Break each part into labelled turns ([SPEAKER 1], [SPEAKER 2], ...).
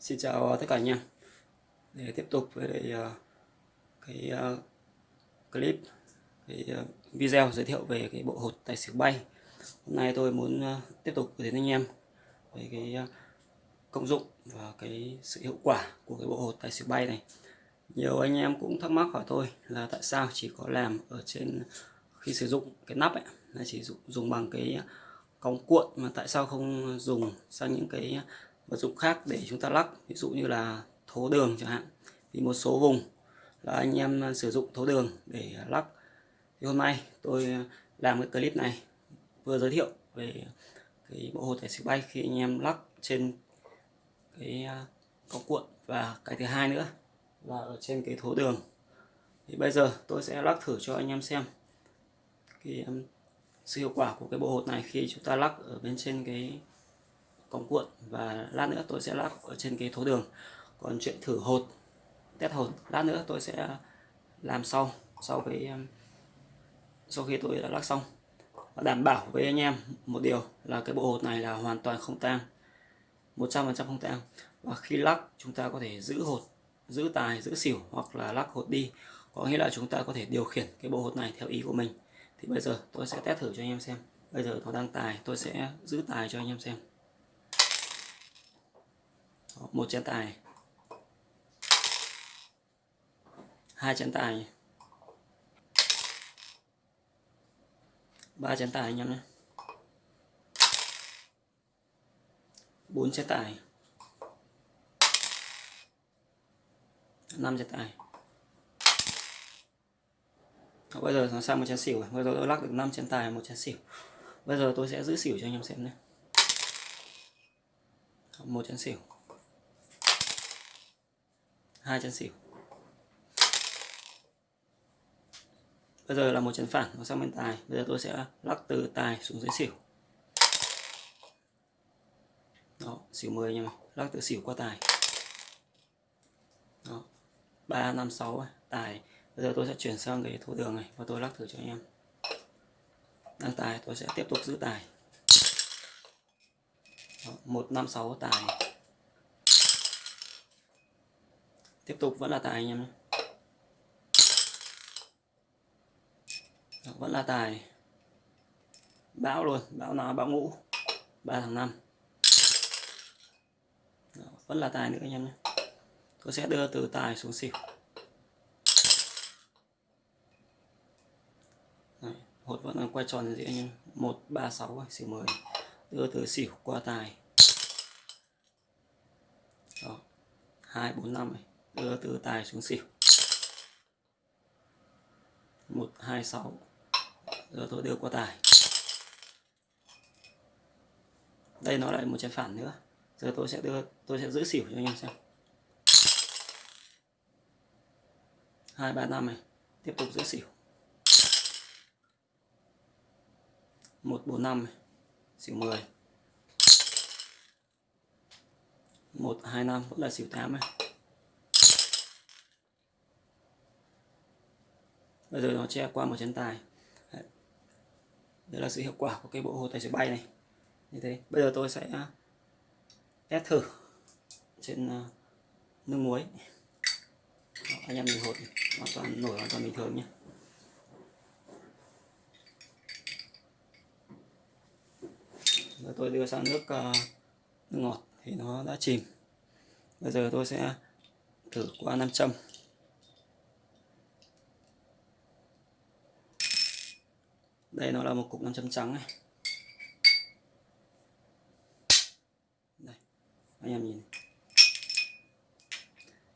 [SPEAKER 1] Xin chào tất cả anh em để tiếp tục với lại, ờ, cái ờ, clip cái ờ, video giới thiệu về cái bộ hột tài xỉu bay. Hôm nay tôi muốn tiếp tục đến anh em về cái công dụng và cái sự hiệu quả của cái bộ hột tài xỉu bay này. Nhiều anh em cũng thắc mắc hỏi tôi là tại sao chỉ có làm ở trên khi sử dụng cái nắp ấy là chỉ dùng, dùng bằng cái cong cuộn mà tại sao không dùng sang những cái vật dụng khác để chúng ta lắc, ví dụ như là thố đường chẳng hạn vì một số vùng là anh em sử dụng thố đường để lắc. Thì hôm nay tôi làm cái clip này, vừa giới thiệu về cái bộ hồ tài xỉu bay khi anh em lắc trên cái à, cọc cuộn. Và cái thứ hai nữa là ở trên cái thố đường. Thì bây giờ tôi sẽ lắc thử cho anh em xem cái à, sự hiệu quả của cái bộ hột này khi chúng ta lắc ở bên trên cái cọng cuộn và lát nữa tôi sẽ lắc ở trên cái thố đường. Còn chuyện thử hột, test hột, lát nữa tôi sẽ làm sau sau cái um, sau khi tôi đã lắc xong. Và đảm bảo với anh em một điều là cái bộ hột này là hoàn toàn không tang 100% không tang. Và khi lắc, chúng ta có thể giữ hột, giữ tài, giữ xỉu hoặc là lắc hột đi. Có nghĩa là chúng ta có thể điều khiển cái bộ hột này theo ý của mình. Thì bây giờ tôi sẽ test thử cho anh em xem. Bây giờ nó đang tài, tôi sẽ giữ tài cho anh em xem một chén tài. Hai chén tài. Ba chén tài anh em nhé. Bốn chén tài. Năm chén tài. Bây giờ nó sang một chén xỉu. Bây giờ tôi lắc được 5 chén tài một chén xỉu. Bây giờ tôi sẽ giữ xỉu cho anh em xem nhé. Một chén xỉu hai chân xỉu. Bây giờ là một chân phản nó sang bên tài. Bây giờ tôi sẽ lắc từ tài xuống dưới xỉu. Đó, xỉu 10 nha lắc từ xỉu qua tài. Đó. Ba, năm, sáu tài. Bây giờ tôi sẽ chuyển sang cái thủ đường này và tôi lắc thử cho anh em. Đang tài, tôi sẽ tiếp tục giữ tài. Một, năm, sáu, tài. Tiếp tục vẫn là tài anh em nhé. Vẫn là tài. Bão luôn bão nào bão ngũ. Ba tháng năm. Vẫn là tài nữa anh em nhé. Tôi sẽ đưa từ tài xuống xỉu. Đấy, hột vẫn đang quay tròn gì anh em. Một ba sáu xỉu mười. Đưa từ xỉu qua tài. Đó hai bốn năm đưa từ tài xuống xỉu. Một, hai, sáu. Giờ tôi đưa qua tài. Đây nó lại một trái phản nữa. Giờ tôi sẽ đưa, tôi sẽ giữ xỉu cho anh em xem. Hai, ba, năm này. Tiếp tục giữ xỉu. Một, bốn, năm xỉu 10 một, hai, năm. Vẫn là xỉu 8 này. Rồi nó che qua một chân tài. Đấy. đây là sự hiệu quả của cái bộ hồ tài xỉu bay này. Như thế. Bây giờ tôi sẽ à, test thử trên à, nước muối. Đó, anh em nhìn hột hoàn toàn nổi hoàn toàn bình thường nhé Giờ tôi đưa sang nước uh, nước ngọt thì nó đã chìm. Bây giờ tôi sẽ thử qua nam châm. Đây, nó là một cục nam châm trắng này. Đây, anh em nhìn.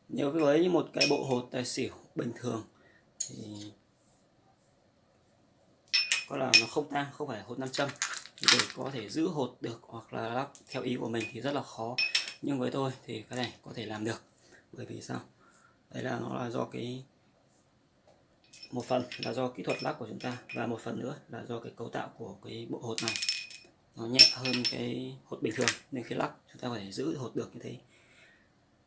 [SPEAKER 1] Nếu với một cái bộ hột tài xỉu bình thường, thì có là nó không tang, không phải hột nam châm. Để có thể giữ hột được hoặc là lắc theo ý của mình thì rất là khó. Nhưng với tôi thì cái này có thể làm được. Bởi vì sao? Đấy là nó là do cái một phần là do kỹ thuật lắc của chúng ta và một phần nữa là do cái cấu tạo của cái bộ hột này. Nó nhẹ hơn cái hột bình thường nên khi lắc chúng ta có thể giữ hột được như thế.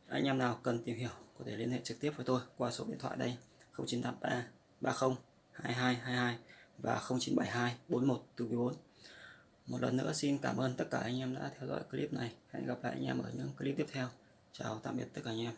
[SPEAKER 1] Anh em nào cần tìm hiểu có thể liên hệ trực tiếp với tôi qua số điện thoại đây 0983 30 2222 và 0972 41 4 một lần nữa xin cảm ơn tất cả anh em đã theo dõi clip này. Hẹn gặp lại anh em ở những clip tiếp theo. Chào tạm biệt tất cả anh em.